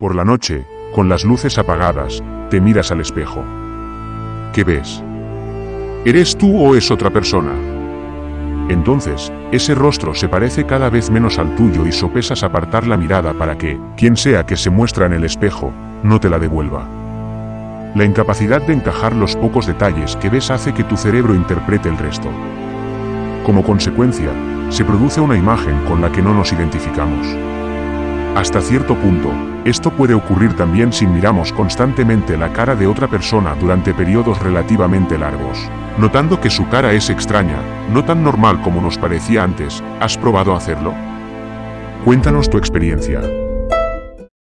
Por la noche, con las luces apagadas, te miras al espejo. ¿Qué ves? ¿Eres tú o es otra persona? Entonces, ese rostro se parece cada vez menos al tuyo y sopesas apartar la mirada para que, quien sea que se muestra en el espejo, no te la devuelva. La incapacidad de encajar los pocos detalles que ves hace que tu cerebro interprete el resto. Como consecuencia, se produce una imagen con la que no nos identificamos. Hasta cierto punto, esto puede ocurrir también si miramos constantemente la cara de otra persona durante periodos relativamente largos, notando que su cara es extraña, no tan normal como nos parecía antes, ¿has probado hacerlo? Cuéntanos tu experiencia.